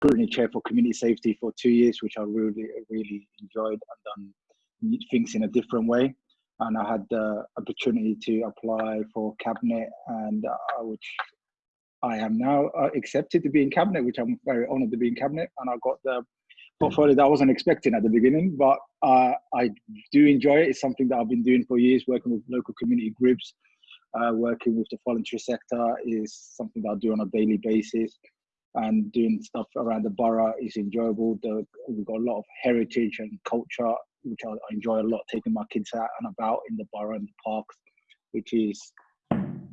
scrutiny chair for community safety for two years, which I really, really enjoyed and done things in a different way. And I had the opportunity to apply for cabinet, and uh, which I am now uh, accepted to be in cabinet, which I'm very honoured to be in cabinet. And I got the portfolio that I wasn't expecting at the beginning, but uh, I do enjoy it. It's something that I've been doing for years, working with local community groups, uh, working with the voluntary sector is something that I do on a daily basis and doing stuff around the borough is enjoyable. The, we've got a lot of heritage and culture, which I, I enjoy a lot, taking my kids out and about in the borough and the parks, which is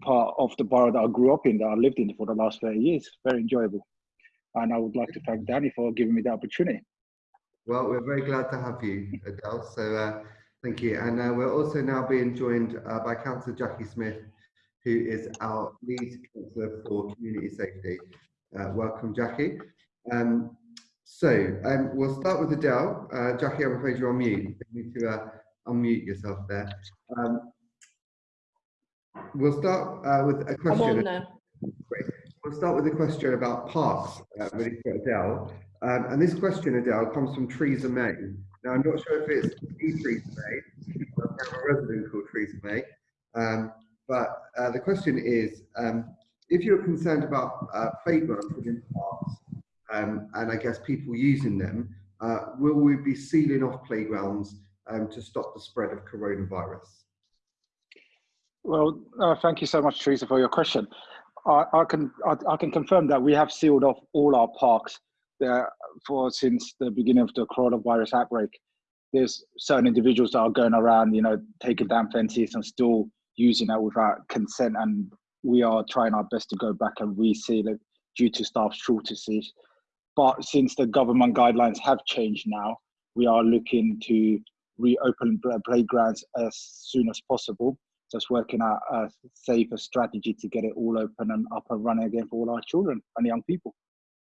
part of the borough that I grew up in, that I lived in for the last 30 years. Very enjoyable. And I would like to thank Danny for giving me the opportunity. Well, we're very glad to have you, Adele. So uh, thank you. And uh, we're also now being joined uh, by Councillor Jackie Smith, who is our lead councillor for community safety. Uh, welcome, Jackie. Um, so um, we'll start with Adele. Uh, Jackie, I'm afraid you're on mute. You need to uh, unmute yourself there. Um, we'll start uh, with a question. We'll start with a question about parks, uh, really for Adele. Um, and this question, Adele, comes from Teresa May. Now, I'm not sure if it's the Teresa May, or a resident called Teresa May, um, but uh, the question is, um, if you're concerned about uh, playgrounds within parks, um, and I guess people using them, uh, will we be sealing off playgrounds um, to stop the spread of coronavirus? Well, uh, thank you so much, Teresa, for your question. I, I can I, I, can confirm that we have sealed off all our parks there for since the beginning of the coronavirus outbreak. There's certain individuals that are going around, you know, taking down fences and still using that without consent, and we are trying our best to go back and reseal it due to staff shortages. But since the government guidelines have changed now, we are looking to reopen playgrounds as soon as possible. Just working out a safer strategy to get it all open and up and running again for all our children and young people.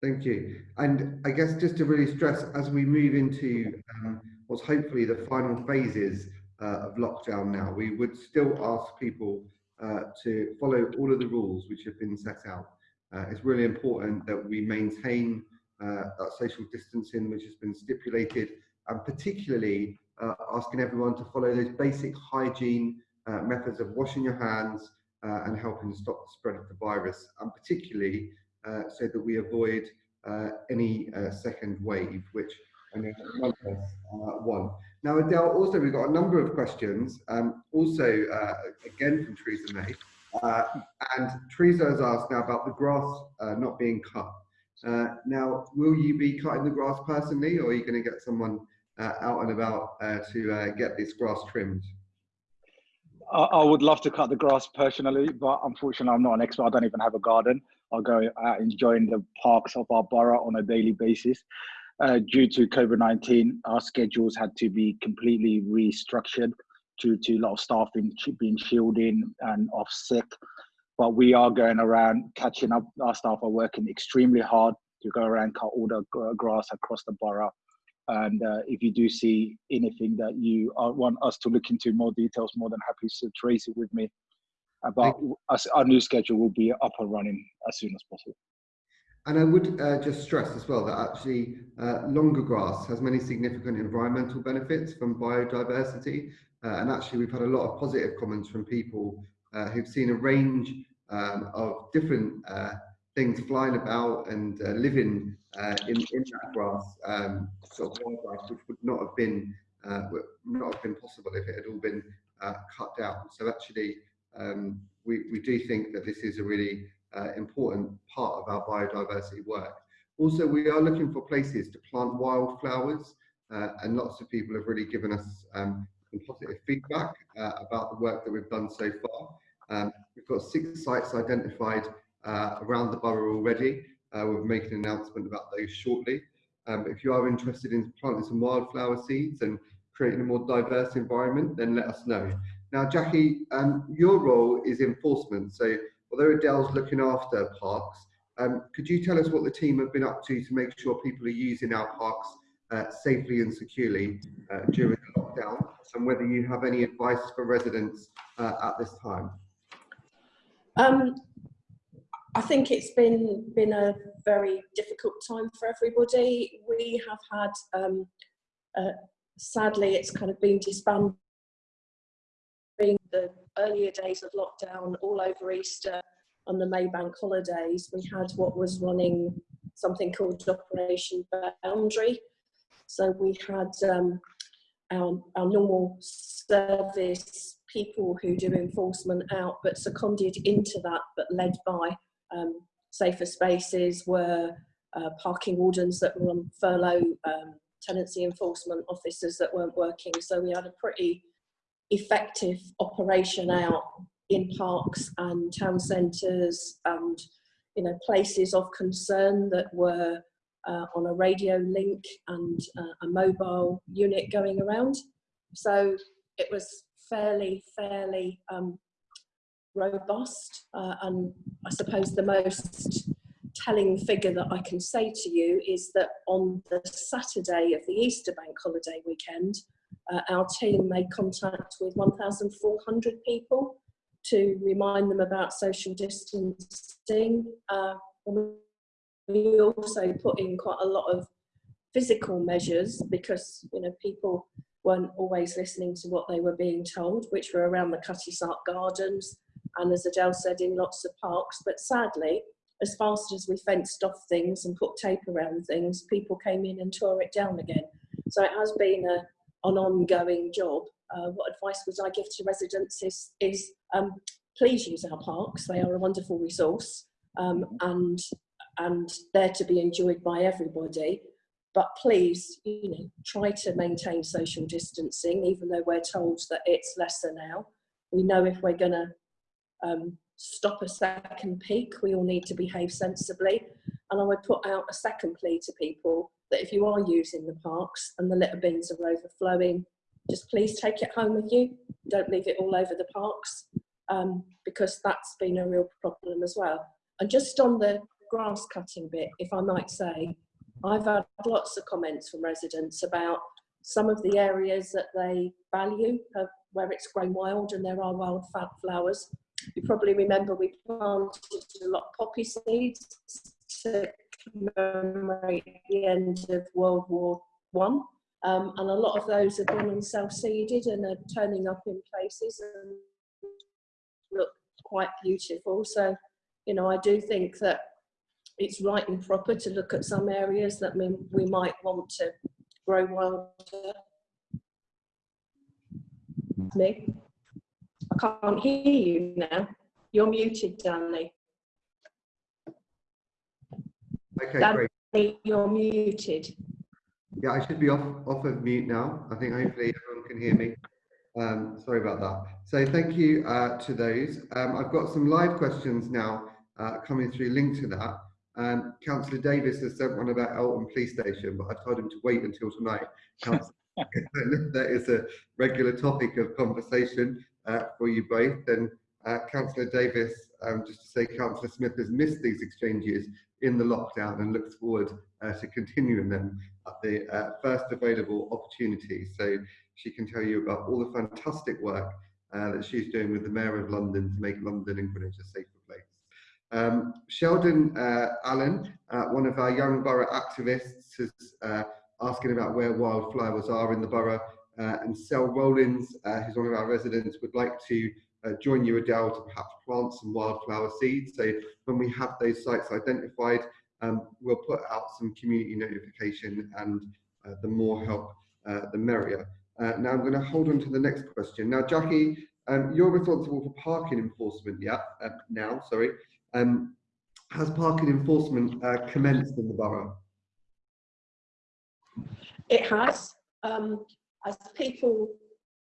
Thank you. And I guess just to really stress, as we move into um, what's hopefully the final phases uh, of lockdown now, we would still ask people uh, to follow all of the rules which have been set out. Uh, it's really important that we maintain uh, that social distancing which has been stipulated and particularly uh, asking everyone to follow those basic hygiene methods of washing your hands and helping to stop the spread of the virus and particularly so that we avoid any second wave which I know none of us want. Now, Adele, also we've got a number of questions, um, also uh, again from Theresa May. Uh, and Teresa has asked now about the grass uh, not being cut. Uh, now, will you be cutting the grass personally, or are you going to get someone uh, out and about uh, to get this grass trimmed? I, I would love to cut the grass personally, but unfortunately, I'm not an expert. I don't even have a garden. I'll go out enjoying the parks of our borough on a daily basis. Uh, due to COVID 19, our schedules had to be completely restructured due to a lot of staff being, being shielded and off sick. But we are going around catching up. Our staff are working extremely hard to go around cut all the grass across the borough. And uh, if you do see anything that you want us to look into more details, more than happy to trace it with me. But our new schedule will be up and running as soon as possible. And I would uh, just stress as well that actually uh, longer grass has many significant environmental benefits from biodiversity. Uh, and actually we've had a lot of positive comments from people uh, who've seen a range um, of different uh, things flying about and uh, living in, in that grass, um, sort of wildlife, which would not have been not have been possible if it had all been cut down. So actually, um, we, we do think that this is a really uh, important part of our biodiversity work. Also, we are looking for places to plant wildflowers, uh, and lots of people have really given us um, some positive feedback uh, about the work that we've done so far. Um, we've got six sites identified uh, around the borough already. Uh, we'll making an announcement about those shortly. Um, if you are interested in planting some wildflower seeds and creating a more diverse environment, then let us know. Now, Jackie, um, your role is enforcement. So although Adele's looking after parks, um, could you tell us what the team have been up to to make sure people are using our parks uh, safely and securely uh, during the lockdown and whether you have any advice for residents uh, at this time? Um, I think it's been been a very difficult time for everybody. We have had, um, uh, sadly, it's kind of been disbanded. The earlier days of lockdown, all over Easter, on the Maybank holidays, we had what was running something called Operation Boundary. So we had um, our, our normal service people who do enforcement out, but seconded into that, but led by um, safer spaces were uh, parking wardens that were on furlough, um, tenancy enforcement officers that weren't working. So we had a pretty effective operation out in parks and town centres and you know places of concern that were uh, on a radio link and uh, a mobile unit going around. So it was fairly, fairly um, robust. Uh, and I suppose the most telling figure that I can say to you is that on the Saturday of the Easter bank holiday weekend, uh, our team made contact with 1,400 people to remind them about social distancing. Uh, we also put in quite a lot of physical measures because you know people weren't always listening to what they were being told, which were around the Cutty Sark Gardens and as Adele said, in lots of parks. But sadly, as fast as we fenced off things and put tape around things, people came in and tore it down again. So it has been a, an ongoing job. Uh, what advice would I give to residents is, is um, please use our parks. They are a wonderful resource um, and, and they're to be enjoyed by everybody. But please, you know, try to maintain social distancing, even though we're told that it's lesser now. We know if we're going to um, stop a second peak, we all need to behave sensibly. And I would put out a second plea to people that if you are using the parks and the litter bins are overflowing, just please take it home with you. Don't leave it all over the parks um, because that's been a real problem as well. And just on the grass cutting bit, if I might say, I've had lots of comments from residents about some of the areas that they value uh, where it's grown wild and there are wild flowers. You probably remember we planted a lot of poppy seeds to commemorate the end of World War One. Um, and a lot of those have gone and self-seeded and are turning up in places and look quite beautiful. So, you know, I do think that it's right and proper to look at some areas that we, we might want to grow wilder. Me, I can't hear you now. You're muted, Danny. Okay, great. you're muted. Yeah, I should be off, off of mute now. I think hopefully everyone can hear me. Um, sorry about that. So thank you uh, to those. Um, I've got some live questions now uh, coming through linked to that. Um, Councillor Davis has sent one about Eltham Police Station, but I told him to wait until tonight. that is a regular topic of conversation uh, for you both. And uh, Councillor Davis, um, just to say, Councillor Smith has missed these exchanges in the lockdown and looks forward uh, to continuing them at the uh, first available opportunity. So she can tell you about all the fantastic work uh, that she's doing with the Mayor of London to make London and Greenwich a safer place. Um, Sheldon uh, Allen, uh, one of our young borough activists, is uh, asking about where wildflowers are in the borough. And Sel Rollins, who's one of our residents, would like to uh, join you, Adele, to perhaps plant some wildflower seeds. So when we have those sites identified, um, we'll put out some community notification and uh, the more help, uh, the merrier. Uh, now I'm going to hold on to the next question. Now, Jackie, um, you're responsible for parking enforcement, yeah, now, sorry. Um, has parking enforcement commenced in the borough? It has. Um, as people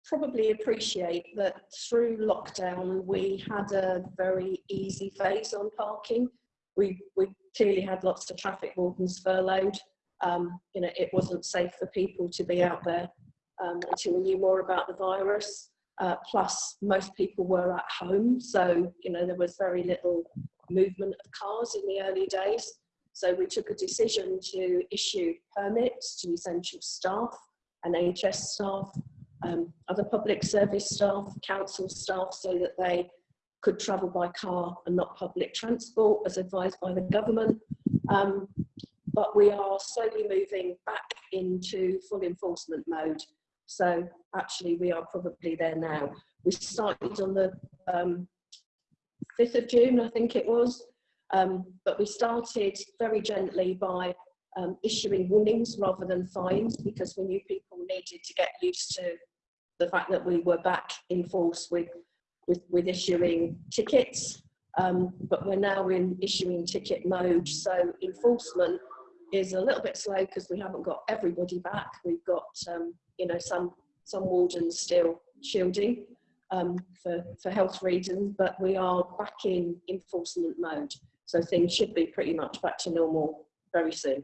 probably appreciate that through lockdown we had a very easy phase on parking. We, we clearly had lots of traffic wardens furloughed. Um, you know, it wasn't safe for people to be out there um, until we knew more about the virus. Uh, plus, most people were at home, so you know there was very little movement of cars in the early days. So we took a decision to issue permits to essential staff and NHS staff, um, other public service staff, council staff, so that they could travel by car and not public transport as advised by the government. Um, but we are slowly moving back into full enforcement mode. So actually we are probably there now. We started on the um, 5th of June, I think it was, um, but we started very gently by um, issuing warnings rather than fines because we knew people needed to get used to the fact that we were back in force with, with, with issuing tickets. Um, but we're now in issuing ticket mode. So enforcement is a little bit slow because we haven't got everybody back. We've got, um, you know, some some wardens still shielding um, for, for health reasons, but we are back in enforcement mode. So things should be pretty much back to normal very soon.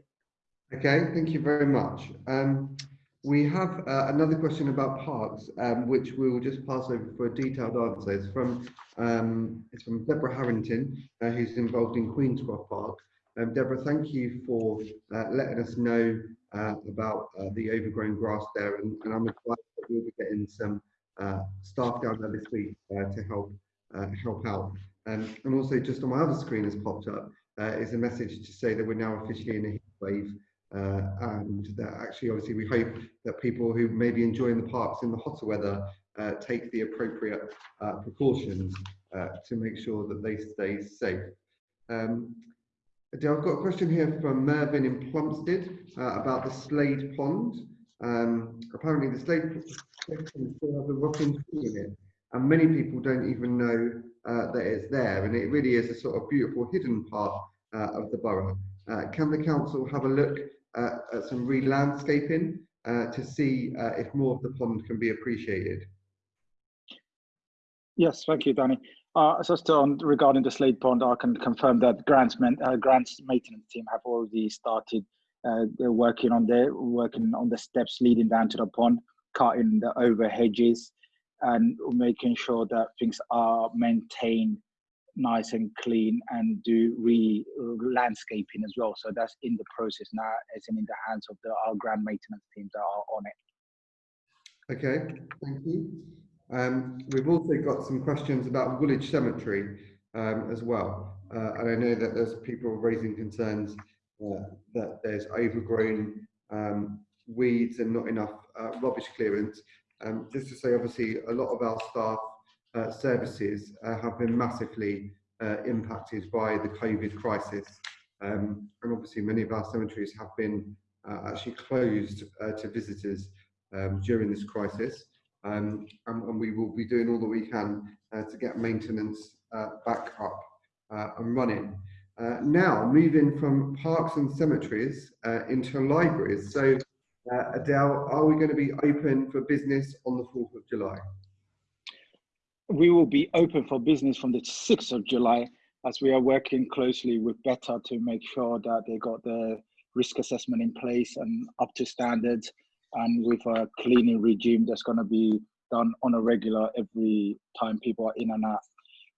Okay, thank you very much. Um, we have uh, another question about parks, um, which we will just pass over for a detailed answer. It's from um, it's from Deborah Harrington, uh, who's involved in Queenscroft Park. Um, Deborah, thank you for uh, letting us know uh, about uh, the overgrown grass there, and, and I'm glad that we'll be getting some uh, staff down there this week to help help out. Um, and also, just on my other screen has popped up is a message to say that we're now officially in a heat wave. And that actually, obviously, we hope that people who may be enjoying the parks in the hotter weather take the appropriate precautions to make sure that they stay safe. Um, I've got a question here from Mervyn in Plumstead uh, about the Slade Pond. Um, apparently the Slade Pond still has a rotting tree in it and many people don't even know uh, that it's there and it really is a sort of beautiful hidden part uh, of the borough. Uh, can the council have a look at some re-landscaping uh, to see uh, if more of the pond can be appreciated? Yes, thank you, Danny. Uh, so still on, regarding the Slade Pond, I can confirm that grants, uh, grants maintenance team have already started. Uh, working on the working on the steps leading down to the pond, cutting the over hedges, and making sure that things are maintained nice and clean, and do re landscaping as well. So that's in the process now, as in the hands of the our grant maintenance teams that are on it. Okay, thank you. Um, we've also got some questions about Woolwich Cemetery um, as well. Uh, and I know that there's people raising concerns uh, that there's overgrown um, weeds and not enough uh, rubbish clearance. Um, just to say, obviously, a lot of our staff uh, services uh, have been massively uh, impacted by the COVID crisis. Um, and obviously, many of our cemeteries have been actually closed to visitors um, during this crisis um, and, and, we will be doing all that we can uh, to get maintenance uh, back up uh, and running. Uh, now, moving from parks and cemeteries uh, into libraries. So, uh, Adele, are we going to be open for business on the 4th of July? We will be open for business from the 6th of July as we are working closely with Better to make sure that they got the risk assessment in place and up to standards and with a cleaning regime that's going to be done on a regular every time people are in and out.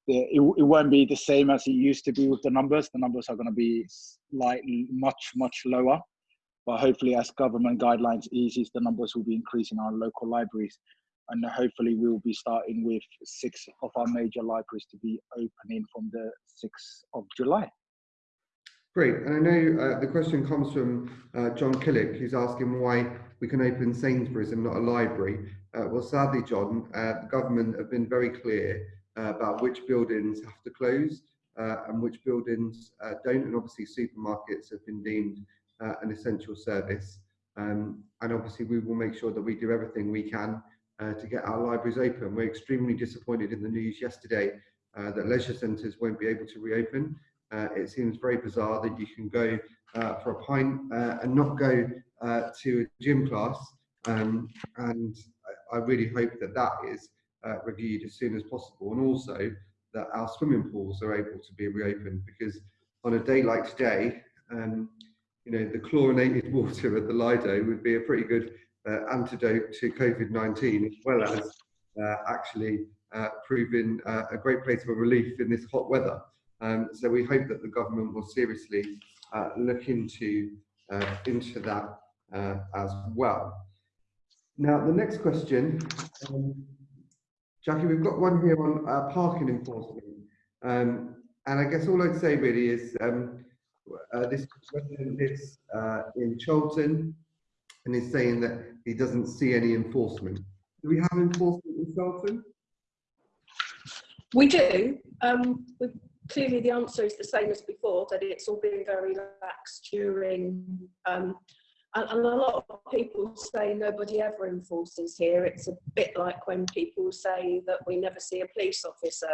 It, won't be the same as it used to be with the numbers. The numbers are going to be slightly much, much lower. But hopefully, as government guidelines eases, the numbers will be increasing our local libraries. And hopefully, we will be starting with six of our major libraries to be opening from the 6th of July. Great. And I know uh, the question comes from uh, John Killick, who's asking why we can open Sainsbury's and not a library. Uh, well, sadly, John, uh, the government have been very clear uh, about which buildings have to close uh, and which buildings don't. And obviously, supermarkets have been deemed an essential service. Um, and obviously, we will make sure that we do everything we can to get our libraries open. We're extremely disappointed in the news yesterday that leisure centres won't be able to reopen. Uh, it seems very bizarre that you can go uh, for a pint uh, and not go uh, to a gym class. Um, and I, really hope that that is uh, reviewed as soon as possible. And also that our swimming pools are able to be reopened because on a day like today, um, you know, the chlorinated water at the Lido would be a pretty good uh, antidote to COVID-19 as well as actually proving a great place for relief in this hot weather. Um, so we hope that the government will seriously uh, look into uh, into that uh, as well. Now, the next question, um, Jackie, we've got one here on uh, parking enforcement. Um, and I guess all I'd say really is um, uh, this resident lives uh, in Charlton and is saying that he doesn't see any enforcement. Do we have enforcement in Charlton? We do. Um, we, clearly, the answer is the same as before that it's all been very lax during. Um, and, and, a lot of people say nobody ever enforces here. It's a bit like when people say that we never see a police officer.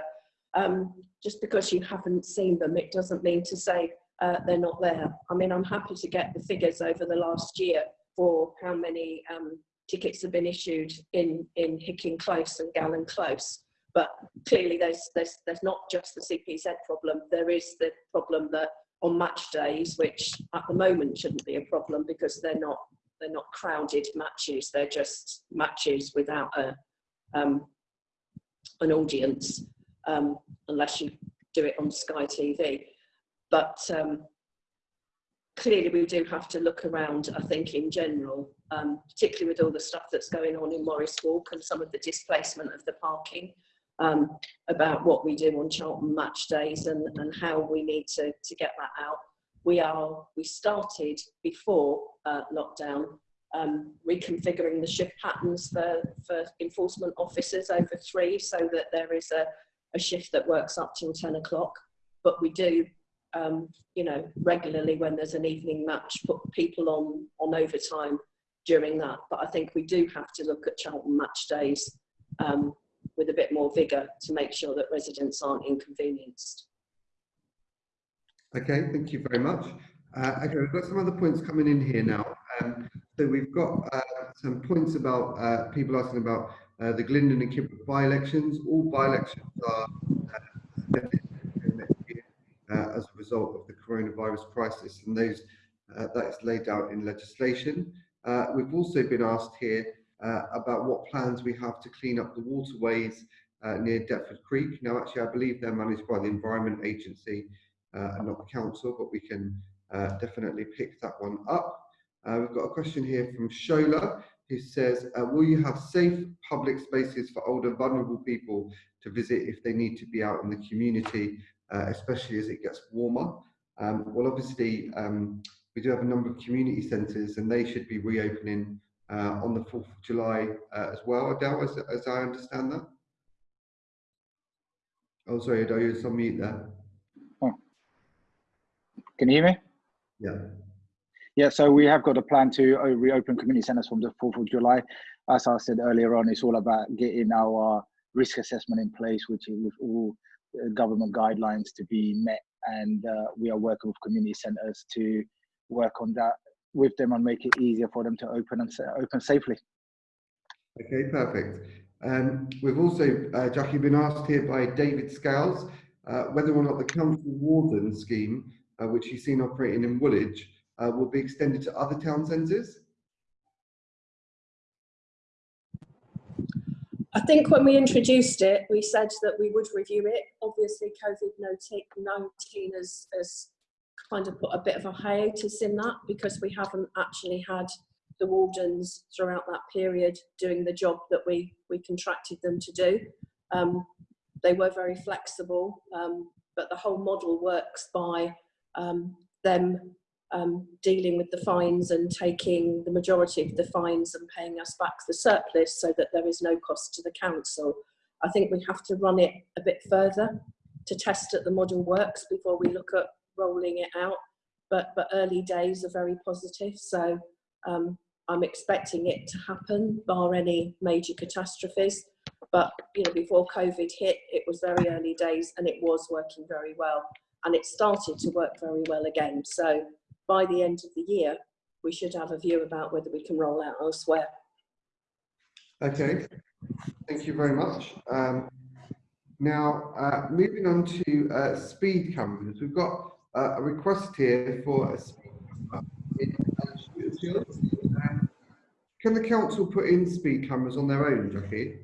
Um, just because you haven't seen them, it doesn't mean to say uh, they're not there. I mean, I'm happy to get the figures over the last year for how many um, tickets have been issued in, in Hicking Close and Gallen Close. But clearly there's, there's, there's not just the CPZ problem, there is the problem that on match days, which at the moment shouldn't be a problem because they're not, they're not crowded matches, they're just matches without a, um, an audience, um, unless you do it on Sky TV. But um, clearly we do have to look around, I think, in general, um, particularly with all the stuff that's going on in Morris Walk and some of the displacement of the parking, um, about what we do on Charlton match days and, and how we need to, to get that out. We are, we started before uh, lockdown um, reconfiguring the shift patterns for, for enforcement officers over three so that there is a, a shift that works up till 10 o'clock. But we do um, you know, regularly when there's an evening match, put people on, on overtime during that. But I think we do have to look at Charlton match days um, with a bit more vigour to make sure that residents aren't inconvenienced. Okay, thank you very much. Uh, okay, we've got some other points coming in here now. Um, so we've got uh, some points about uh, people asking about uh, the Glyndon and Kidbrooke by-elections. All by-elections are uh, as a result of the coronavirus crisis, and those uh, that is laid out in legislation. Uh, we've also been asked here uh, about what plans we have to clean up the waterways uh, near Deptford Creek. Now, actually, I believe they're managed by the Environment Agency uh, and not the council, but we can definitely pick that one up. we've got a question here from Shola, who says, will you have safe public spaces for older vulnerable people to visit if they need to be out in the community uh, especially as it gets warmer. Um, well, obviously, um, we do have a number of community centres and they should be reopening uh, on the 4th of July uh, as well, Adele, as, as I understand that. Oh, sorry, Adele, you're on mute there. Oh. Can you hear me? Yeah. Yeah, so we have got a plan to uh, reopen community centres from the 4th of July. As I said earlier on, it's all about getting our risk assessment in place, which is with all uh, government guidelines to be met and uh, we are working with community centres to work on that with them and make it easier for them to open and open safely. Okay, perfect. Um, we've also, uh, Jackie, been asked here by David Scales uh, whether or not the council warden scheme, uh, which you've seen operating in Woolwich, uh, will be extended to other town centres. I think when we introduced it, we said that we would review it. Obviously, COVID-19 has, has kind of put a bit of a hiatus in that because we haven't actually had the wardens throughout that period doing the job that we, we contracted them to do. Um, they were very flexible, um, but the whole model works by um, them um, dealing with the fines and taking the majority of the fines and paying us back the surplus so that there is no cost to the council. I think we have to run it a bit further to test that the model works before we look at rolling it out. But, but early days are very positive. So um, I'm expecting it to happen bar any major catastrophes. But you know, before COVID hit, it was very early days and it was working very well. And it started to work very well again. So by the end of the year, we should have a view about whether we can roll out elsewhere. Okay, thank you very much. Um, now, uh, moving on to uh, speed cameras, we've got uh, a request here for a speed camera Can the council put in speed cameras on their own, Jackie?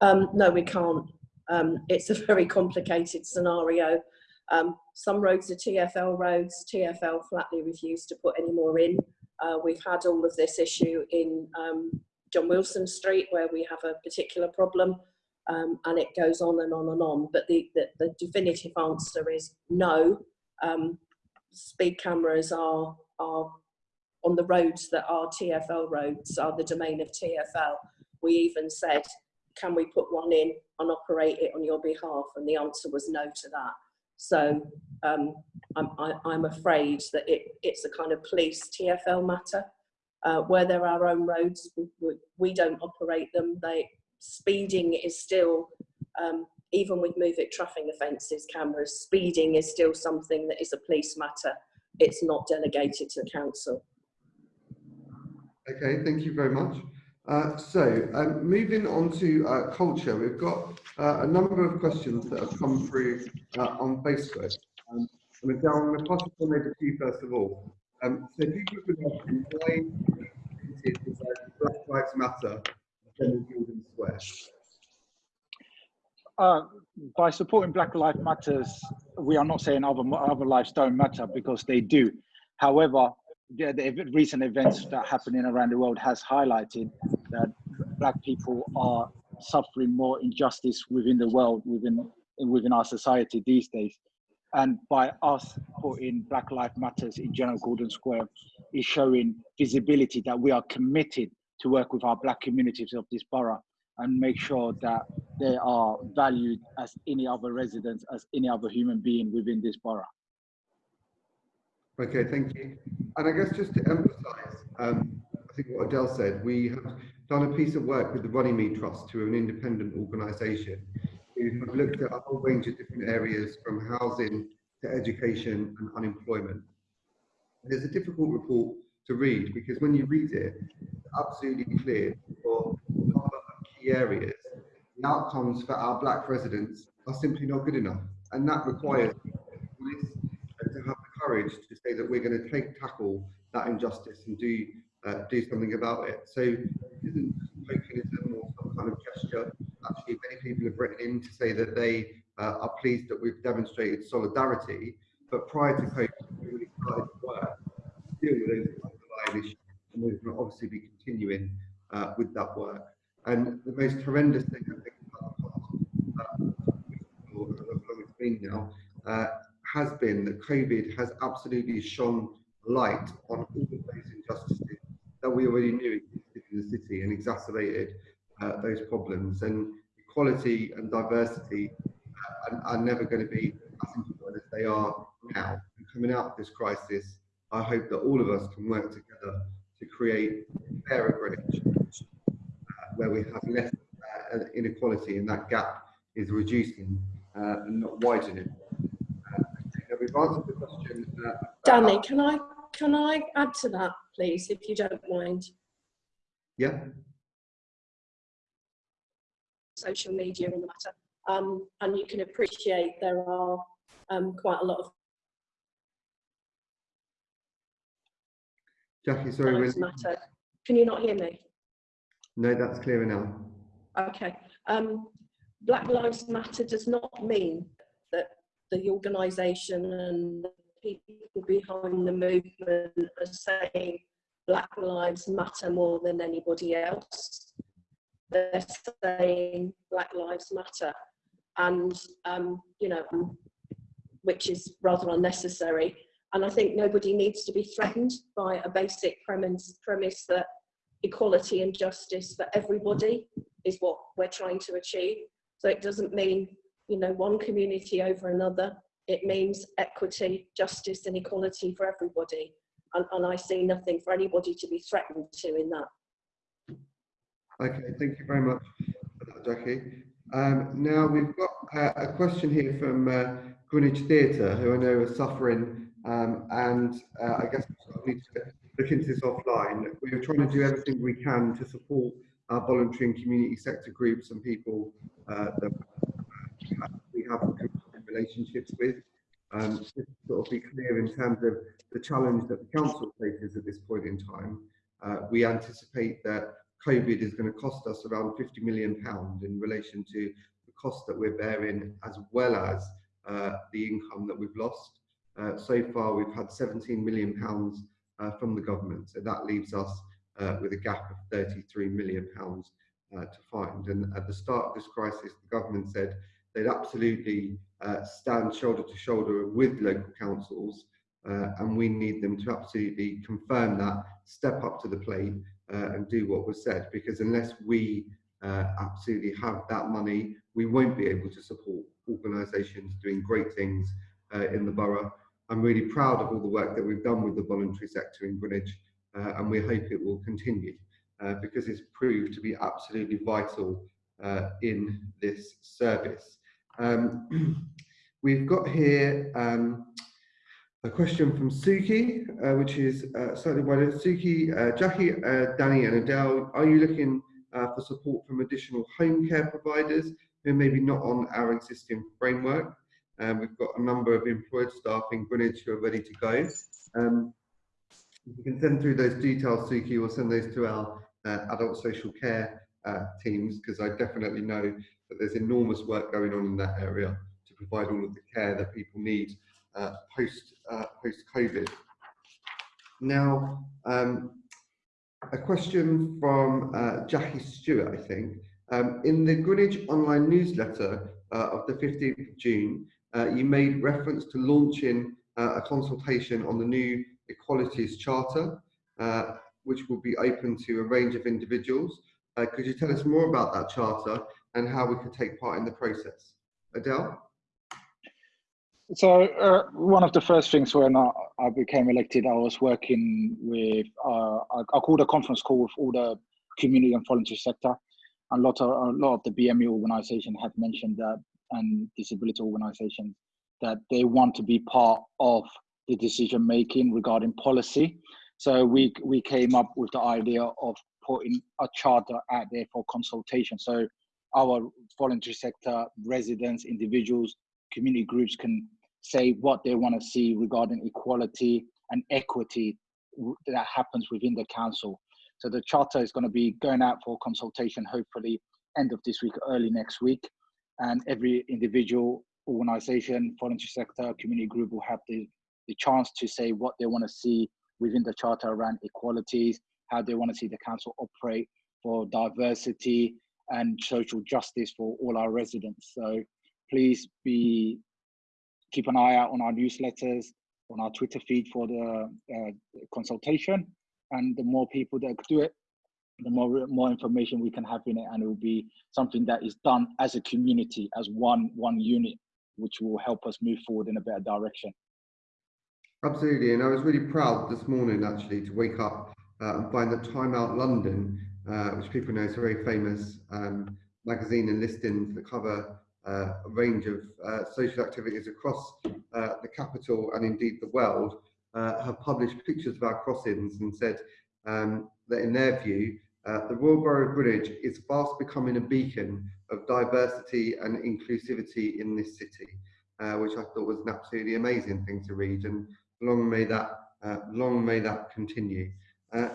Um, no, we can't. Um, it's a very complicated scenario. Um, some roads are TFL roads. TFL flatly refused to put any more in. Uh, we've had all of this issue in um, John Wilson Street where we have a particular problem um, and it goes on and on and on. But the, the, the definitive answer is no. Um, speed cameras are, are on the roads that are TFL roads, are the domain of TFL. We even said, can we put one in and operate it on your behalf? And the answer was no to that. So um, I'm, I, i am afraid that it, it's a kind of police TFL matter. Uh, where there are own roads, we, we, don't operate them. They speeding is still, um, even with move it traffic offences cameras, speeding is still something that is a police matter. It's not delegated to the council. Okay, thank you very much. Uh, so, um, moving on to uh, culture, we've got uh, a number of questions that have come through uh, on Facebook. Um, I'm going to pass it on to you first of all. Um, so, if you could why Black Lives Matter General Gordon Square? Uh, by supporting Black Lives Matters, we are not saying other other lives don't matter because they do. However, the, the recent events that are happening around the world has highlighted that black people are suffering more injustice within the world, within within our society these days. And by us putting Black Lives Matters in General Gordon Square is showing visibility that we are committed to work with our black communities of this borough and make sure that they are valued as any other residents, as any other human being within this borough. Okay, thank you. And I guess just to emphasise, um, I think what Adele said, we have done a piece of work with the Runnymede Trust, who are an independent organisation, who have looked at a whole range of different areas from housing to education and unemployment. It's a difficult report to read because when you read it, it's absolutely clear for key areas, the outcomes for our black residents are simply not good enough. And that requires courage to say that we're going to take tackle that injustice and do uh, do something about it. So it isn't tokenism or some kind of gesture. Actually, many people have written in to say that they uh, are pleased that we've demonstrated solidarity. But prior to COVID, we really started to work to deal with those underlying issues, and we're going to obviously be continuing uh, with that work. And the most horrendous thing I think about the past, uh, how long it's been now, has been that COVID has absolutely shone light on all of those injustices that we already knew existed in the city and exacerbated uh, those problems. And equality and diversity uh, are, are, never going to be as important as they are now. And coming out of this crisis, I hope that all of us can work together to create a fairer Greenwich, uh, where we have less uh, inequality and that gap is reducing uh, and not widening answered the question. Uh, Danny, can I can I add to that, please, if you don't mind? Yeah. Social media in the matter, um, and you can appreciate there are um, quite a lot of. Jackie, sorry. Matter. Can you not hear me? No, that's clearer now. Okay. Um, Black Lives Matter does not mean the organisation and the people behind the movement are saying Black Lives Matter more than anybody else. They're saying Black Lives Matter, and um, you know, which is rather unnecessary. And I think nobody needs to be threatened by a basic premise, premise that equality and justice for everybody is what we're trying to achieve. So it doesn't mean you know, one community over another. It means equity, justice and equality for everybody. And, and I see nothing for anybody to be threatened to in that. Okay, thank you very much Jackie. Um, now we've got uh, a question here from uh, Greenwich Theatre, who I know are suffering, um, and uh, I guess we need to look into this offline. We're trying to do everything we can to support our voluntary and community sector groups and people uh, that we have relationships with. Um, just to sort of be clear in terms of the challenge that the council faces at this point in time, uh, we anticipate that COVID is going to cost us around 50 million pounds in relation to the cost that we're bearing as well as uh, the income that we've lost. Uh, so far, we've had 17 million pounds uh, from the government, so that leaves us uh, with a gap of 33 million pounds uh, to find. And at the start of this crisis, the government said they'd absolutely uh, stand shoulder to shoulder with local councils, uh, and we need them to absolutely confirm that, step up to the plate, uh, and do what was said. Because unless we uh, absolutely have that money, we won't be able to support organisations doing great things uh, in the borough. I'm really proud of all the work that we've done with the voluntary sector in Greenwich, uh, and we hope it will continue because it's proved to be absolutely vital in this service. Um, we've got here um, a question from Suki, uh, which is uh, slightly wider. Suki, uh, Jackie, Danny, and Adele, are you looking for support from additional home care providers who may be not on our existing framework? Um, we've got a number of employed staff in Greenwich who are ready to go. Um, you can send through those details, Suki, or send those to our uh, adult social care uh, teams, because I definitely know that there's enormous work going on in that area to provide all of the care that people need uh, post uh, post COVID. Now, um, a question from uh, Jackie Stewart, I think. Um, in the Greenwich online newsletter uh, of the 15th of June, uh, you made reference to launching uh, a consultation on the new Equalities Charter, which will be open to a range of individuals. Could you tell us more about that charter and how we could take part in the process? Adele? So uh, one of the first things when I, I, became elected, I was working with, uh, I, I, called a conference call with all the community and voluntary sector. And a lot of, a lot of the BME organization had mentioned that and disability organizations that they want to be part of the decision making regarding policy. So we we came up with the idea of putting a charter out there for consultation. So our voluntary sector residents, individuals, community groups can say what they want to see regarding equality and equity that happens within the council. So the charter is going to be going out for consultation, hopefully end of this week, early next week and every individual organization, voluntary sector, community group will have the, the chance to say what they want to see within the charter around equalities, how they want to see the council operate for diversity and social justice for all our residents. So please be keep an eye out on our newsletters, on our Twitter feed for the uh, consultation. And the more people that do it, the more more information we can have in it and it will be something that is done as a community as one one unit which will help us move forward in a better direction absolutely and i was really proud this morning actually to wake up uh, and find that time out london uh, which people know is a very famous um, magazine and listings that cover uh, a range of uh, social activities across uh, the capital and indeed the world uh, have published pictures of our crossings and said um, that in their view the Royal Borough of Greenwich is fast becoming a beacon of diversity and inclusivity in this city, which I thought was an absolutely amazing thing to read, and long may that long may that continue.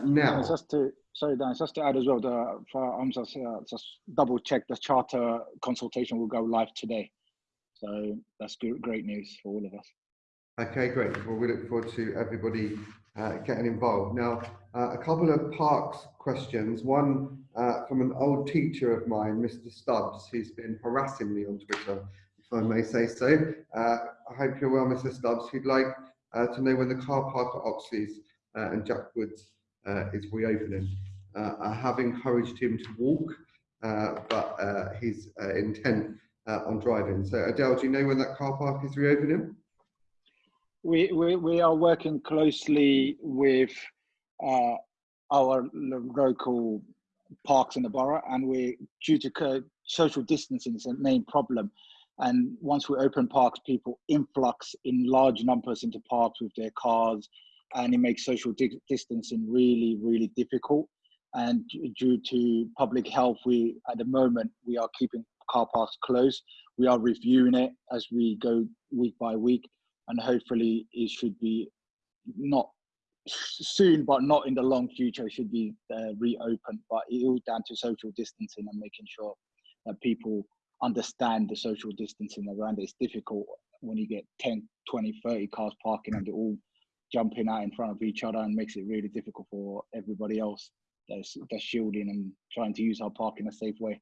Now, just to sorry, Dan, just to add as well, the for, I'm just uh, just double check the charter consultation will go live today, so that's good, great news for all of us. Okay, great. Well, we look forward to everybody uh, getting involved. Now, uh, a couple of parks questions. One uh, from an old teacher of mine, Mr. Stubbs, who's been harassing me on Twitter, if I may say so. Uh, I hope you're well, Mr. Stubbs. He'd like uh, to know when the car park at Oxleas uh, and Jack Woods is reopening. Uh, I have encouraged him to walk, uh, but uh, he's intent on driving. So, Adele, do you know when that car park is reopening? we, we, we are working closely with uh, our local parks in the borough and we're due to social distancing is a main problem and once we open parks people influx in large numbers into parks with their cars and it makes social di distancing really really difficult and due to public health we at the moment we are keeping car parks closed we are reviewing it as we go week by week and hopefully it should be not soon, but not in the long future. It should be uh, reopened. But it all down to social distancing and making sure that people understand the social distancing around it. It's difficult when you get 10, 20, 30 cars parking and they're all jumping out in front of each other and makes it really difficult for everybody else. Their shielding and trying to use our park in a safe way.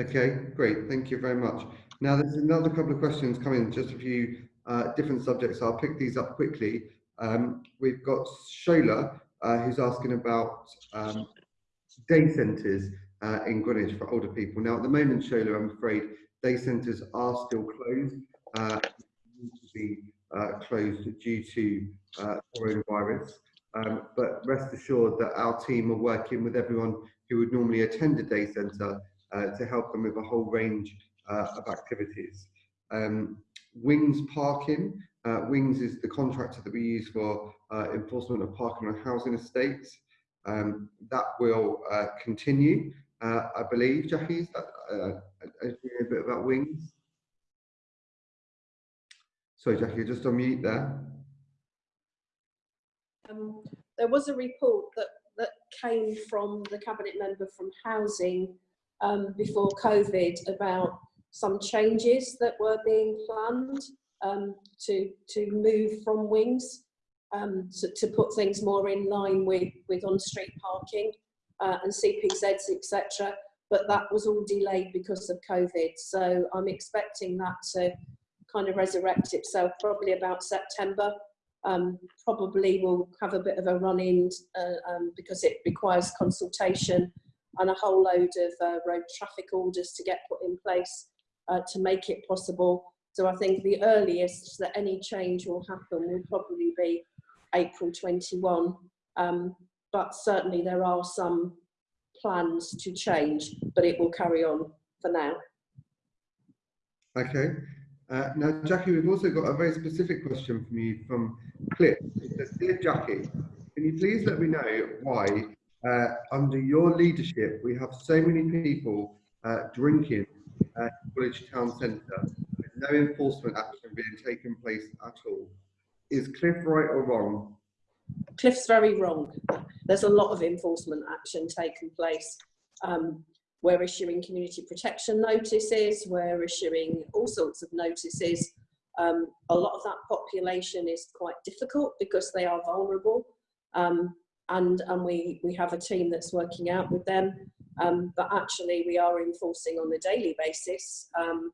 Okay, great. Thank you very much. Now, there's another couple of questions coming, just a few uh, different subjects. I'll pick these up quickly. Um, we've got Shola, uh, who's asking about um, day centres uh, in Greenwich for older people. Now, at the moment, Shola, I'm afraid day centres are still closed. Uh, to be uh, closed due to uh, coronavirus. Um, but rest assured that our team are working with everyone who would normally attend a day centre uh, to help them with a whole range uh, of activities. Um, Wings Parking, uh, Wings is the contractor that we use for uh, enforcement of parking on housing estates. Um, that will uh, continue, uh, I believe. Jackie, is that a bit about Wings? Sorry, Jackie, just on mute there. Um, there was a report that, that came from the cabinet member from housing um, before COVID about some changes that were being planned um, to, to move from wings um, to, to put things more in line with, with on-street parking uh, and CPZs, etc. But that was all delayed because of COVID. So I'm expecting that to kind of resurrect itself probably about September. Um, probably will have a bit of a run in uh, um, because it requires consultation and a whole load of uh, road traffic orders to get put in place uh, to make it possible. So I think the earliest that any change will happen will probably be April 21. Um, but certainly there are some plans to change, but it will carry on for now. Okay. Uh, now, Jackie, we've also got a very specific question from you from Cliff. It says, Dear Jackie, can you please let me know why, uh, under your leadership, we have so many people uh, drinking at Village Town Centre with no enforcement action being taken place at all? Is Cliff right or wrong? Cliff's very wrong. There's a lot of enforcement action taking place. Um, we're issuing community protection notices, we're issuing all sorts of notices. Um, a lot of that population is quite difficult because they are vulnerable. Um, and and we, we have a team that's working out with them. Um, but actually we are enforcing on a daily basis um,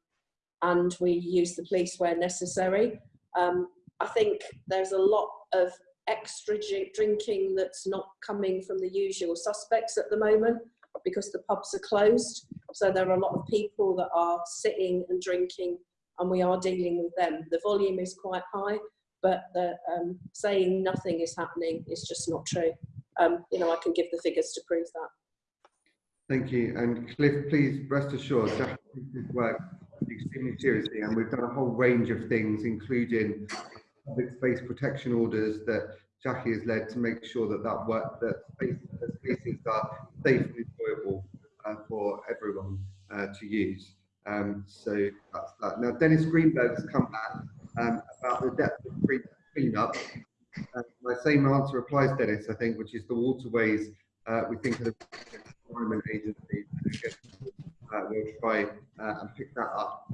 and we use the police where necessary. Um, I think there's a lot of extra drinking that's not coming from the usual suspects at the moment because the pubs are closed. So there are a lot of people that are sitting and drinking and we are dealing with them. The volume is quite high, but the, um, saying nothing is happening is just not true. Um, you know, I can give the figures to prove that. Thank you. And Cliff, please rest assured, Jack work extremely seriously, and we've done a whole range of things, including public space protection orders that Jackie has led to make sure that that work, that spaces are safe and enjoyable uh, for everyone uh, to use. Um, so that's that. Now, Dennis Greenberg has come back um, about the depth of cleanup. Uh, my same answer applies, Dennis, I think, which is the waterways. Uh, we think of the Environment Agency. Uh, we'll try uh, and pick that up.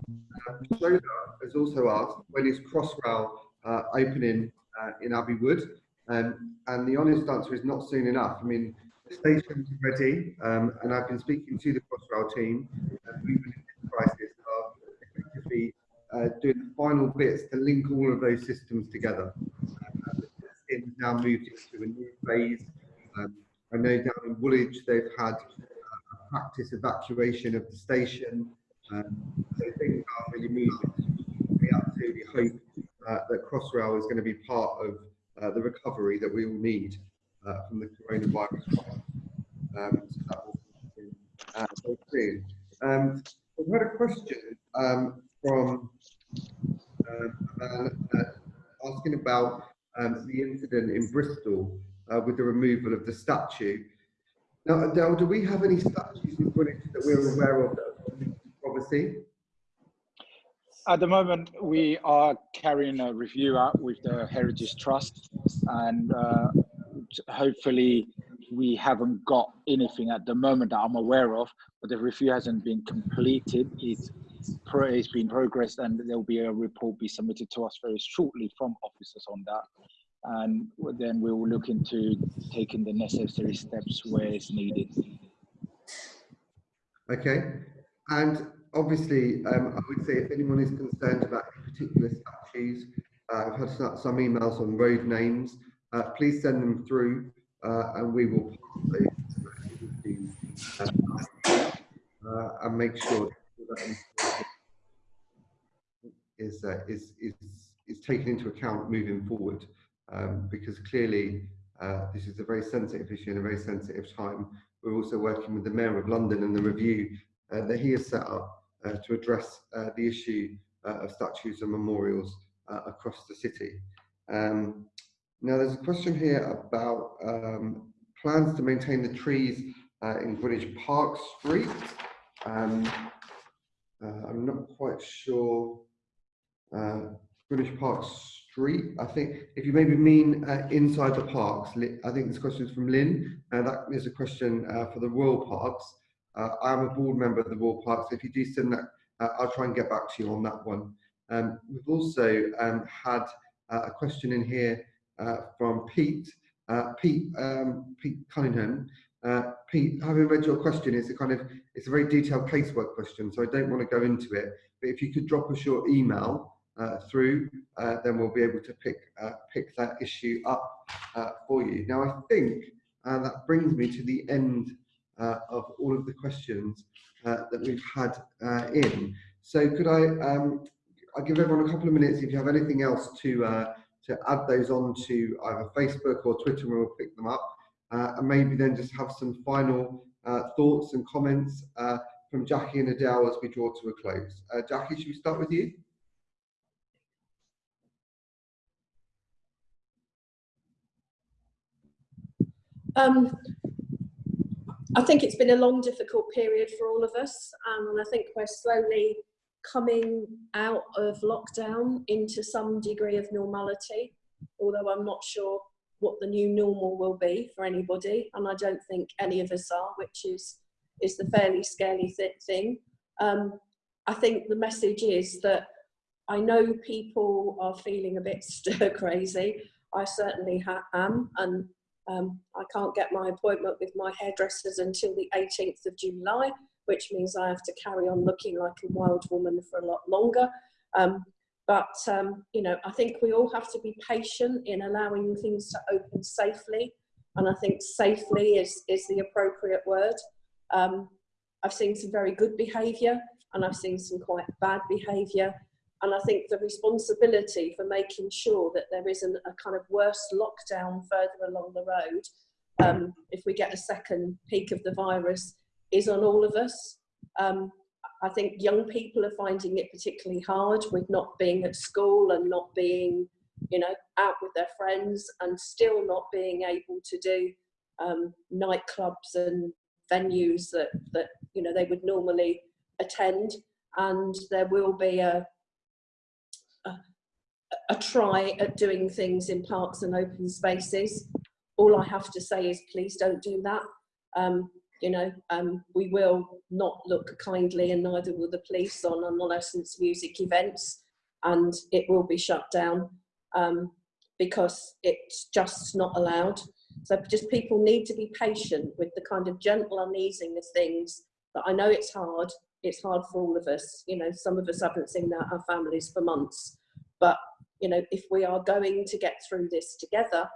Uh, has also asked, when is Crossrail uh, opening in Abbey Wood? Um, and the honest answer is not soon enough. I mean, station's ready, um, and I've been speaking to the Crossrail team, and we in this crisis are effectively uh, doing the final bits to link all of those systems together. Um, the now moved into a new phase. Um, I know down in Woolwich they've had uh, practice evacuation of the station. Um, so things are really moving. We absolutely hope uh, that Crossrail is going to be part of uh, the recovery that we all need uh, from the coronavirus. Um, so that will be uh, soon. Um, we had a question um, from um, uh, asking about um, the incident in Bristol uh, with the removal of the statue. Now, Adele, do we have any statues in Greenwich that we're aware of that are? At the moment, we are carrying a review out with the Heritage Trust, and uh, hopefully, we haven't got anything at the moment that I'm aware of. But the review hasn't been completed. It's it's been progressed, and there will be a report be submitted to us very shortly from officers on that. and then we will look into taking the necessary steps where it's needed. Okay, and obviously, um, I would say if anyone is concerned about any particular statues, uh, I've had some emails on road names. Uh, please send them through, uh, and we will uh, and make sure that is, uh, is is is taken into account moving forward, um, because clearly uh, this is a very sensitive issue and a very sensitive time. We're also working with the Mayor of London and the review that he has set up to address the issue of statues and memorials across the city. Um, now, there's a question here about um, plans to maintain the trees in Greenwich Park Street. Um, I'm not quite sure. Greenwich Park Street. I think if you maybe mean uh, inside the parks, I think this question is from Lynn. Uh, that is a question uh, for the Royal Parks. Uh, I am a board member of the Royal Parks. If you do send that, uh, I'll try and get back to you on that one. Um, we've also um, had uh, a question in here from Pete. Pete, um, Pete Cunningham. Pete, having read your question, it's a kind of it's a very detailed casework question, so I don't want to go into it. But if you could drop us your email, uh, through, uh, then we'll be able to pick uh, pick that issue up for you. Now, I think that brings me to the end of all of the questions that we've had in. So, could I um, I'll give everyone a couple of minutes if you have anything else to to add those on to either Facebook or Twitter, and we'll pick them up. Uh, and maybe then just have some final uh, thoughts and comments uh, from Jackie and Adele as we draw to a close. Jackie, should we start with you? Um, I think it's been a long, difficult period for all of us, and I think we're slowly coming out of lockdown into some degree of normality, although I'm not sure what the new normal will be for anybody, and I don't think any of us are, which is is the fairly scary th thing. Um, I think the message is that I know people are feeling a bit stir crazy. I certainly am, and um, I can't get my appointment with my hairdressers until the 18th of July, which means I have to carry on looking like a wild woman for a lot longer. Um, but, um, you know, I think we all have to be patient in allowing things to open safely. And I think safely is, is the appropriate word. Um, I've seen some very good behaviour and I've seen some quite bad behaviour. And I think the responsibility for making sure that there isn't a kind of worse lockdown further along the road, um, if we get a second peak of the virus, is on all of us. Um, I think young people are finding it particularly hard with not being at school and not being, you know, out with their friends and still not being able to do um, nightclubs and venues that, that, you know, they would normally attend. And there will be a, a try at doing things in parks and open spaces. All I have to say is please don't do that. Um, you know, um, we will not look kindly and neither will the police on unlicensed music events and it will be shut down um, because it's just not allowed. So just people need to be patient with the kind of gentle uneasing of things that I know it's hard. It's hard for all of us. You know, some of us haven't seen our families for months, but you know, if we are going to get through this together,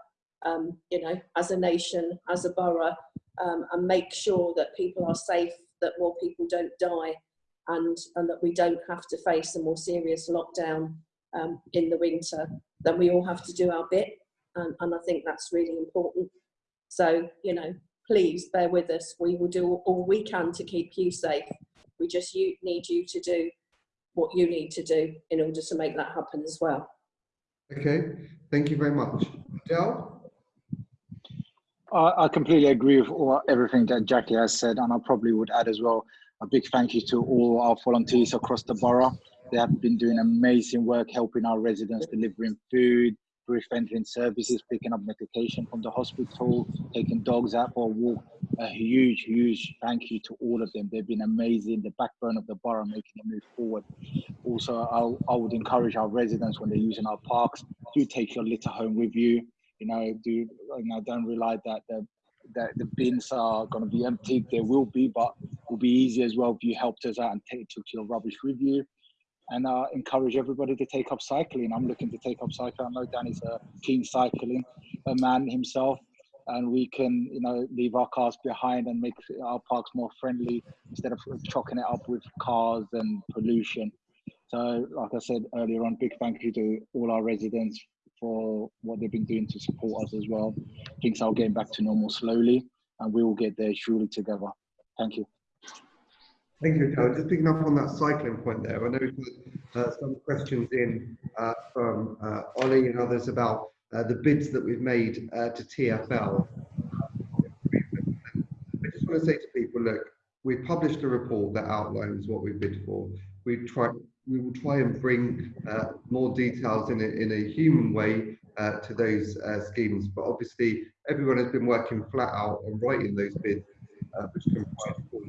um, you know, as a nation, as a borough, um, and make sure that people are safe, that more people don't die, and, and that we don't have to face a more serious lockdown um, in the winter, then we all have to do our bit. And, and I think that's really important. So, you know, please bear with us. We will do all we can to keep you safe. We just you, need you to do what you need to do in order to make that happen as well. Okay, thank you very much. Dell? I, completely agree with all, everything that Jackie has said, and I probably would add as well a big thank you to all our volunteers across the borough. They have been doing amazing work helping our residents delivering food, brief entering services, picking up medication from the hospital, taking dogs out for a walk. A huge, huge thank you to all of them. They've been amazing, the backbone of the borough, making it move forward. Also, I'll, I would encourage our residents when they're using our parks, do take your litter home with you. You know, do you know, don't rely that the that the bins are going to be emptied. There will be, but will be easy as well if you helped us out and take, took your rubbish with you. And uh, encourage everybody to take up cycling. I'm looking to take up cycling. I know Danny's a keen cycling a man himself, and we can, you know, leave our cars behind and make our parks more friendly instead of chalking it up with cars and pollution. So, like I said earlier on, big thank you to all our residents for what they've been doing to support us as well. Things are getting back to normal slowly, and we will get there surely together. Thank you. Thank you, Joe. Just picking up on that cycling point there, I know we've uh, some questions in uh, from uh, Ollie and others about uh, the bids that we've made uh, to TFL. I just want to say to people, look, we've published a report that outlines what we bid for. We try, we will try and bring uh, more details in a, in a human way uh, to those uh, schemes. But obviously, everyone has been working flat out on writing those bids, uh, which comprise four,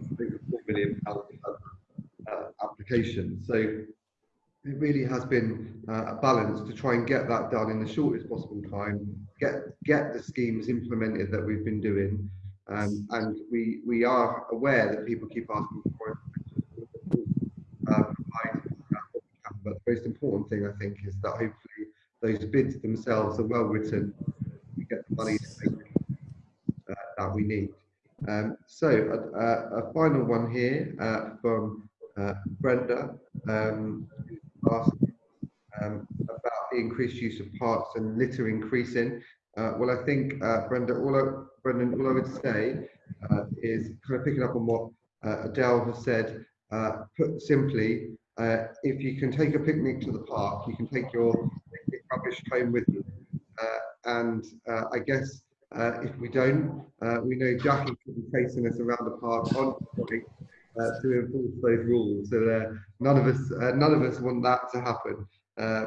million pound uh, application. So it really has been uh, a balance to try and get that done in the shortest possible time, get get the schemes implemented that we've been doing. Um, and we we are aware that people keep asking for uh, provide but the most important thing I think is that hopefully those bids themselves are well written. We get the money uh, that we need. Um, so uh, a final one here uh, from uh, Brenda um, asked um, about the increased use of parks and litter increasing. Uh, well, I think uh, Brenda, all I, Brendan, all I would say is kind of picking up on what Adele has said. put simply, uh, if you can take a picnic to the park, you can take your rubbish home with you. Uh, and uh, I guess uh, if we don't, uh, we know Jackie could be chasing us around the park on uh, to enforce those rules. So none of us, none of us want that to happen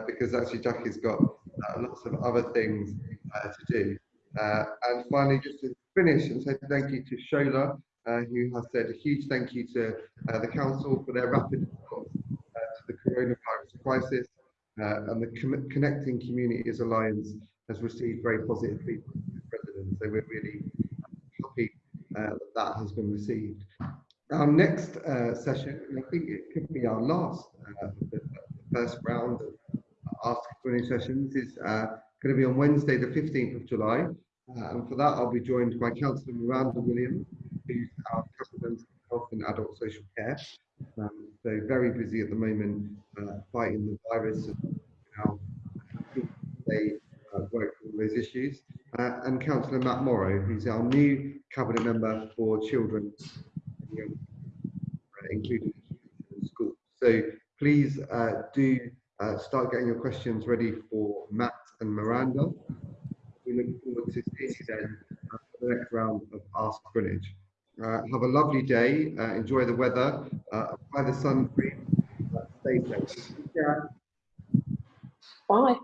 because actually Jackie's got lots of other things to do. and finally, just to finish and say thank you to Shola, who has said a huge thank you to the council for their rapid coronavirus crisis, uh, and the Connecting Communities Alliance has received very positive feedback from the residents. So we're really happy uh, that that has been received. Our next uh, session, and I think it could be our last, uh, the, first round of Ask Q&A sessions is uh, going to be on Wednesday, the 15th of July. Uh, and for that, I'll be joined by Councillor Miranda Williams, who's our President of Health and Adult Social Care. So very busy at the moment uh, fighting the virus and how they uh, work on those issues. Uh, and Councillor Matt Morrow, who's our new cabinet member for children, uh, including school. So please uh, do uh, start getting your questions ready for Matt and Miranda. We look forward to seeing you then for the next round of Ask Greenwich. Uh, have a lovely day. Uh, enjoy the weather. Uh, apply the sun cream. stay safe. Yeah. Bye.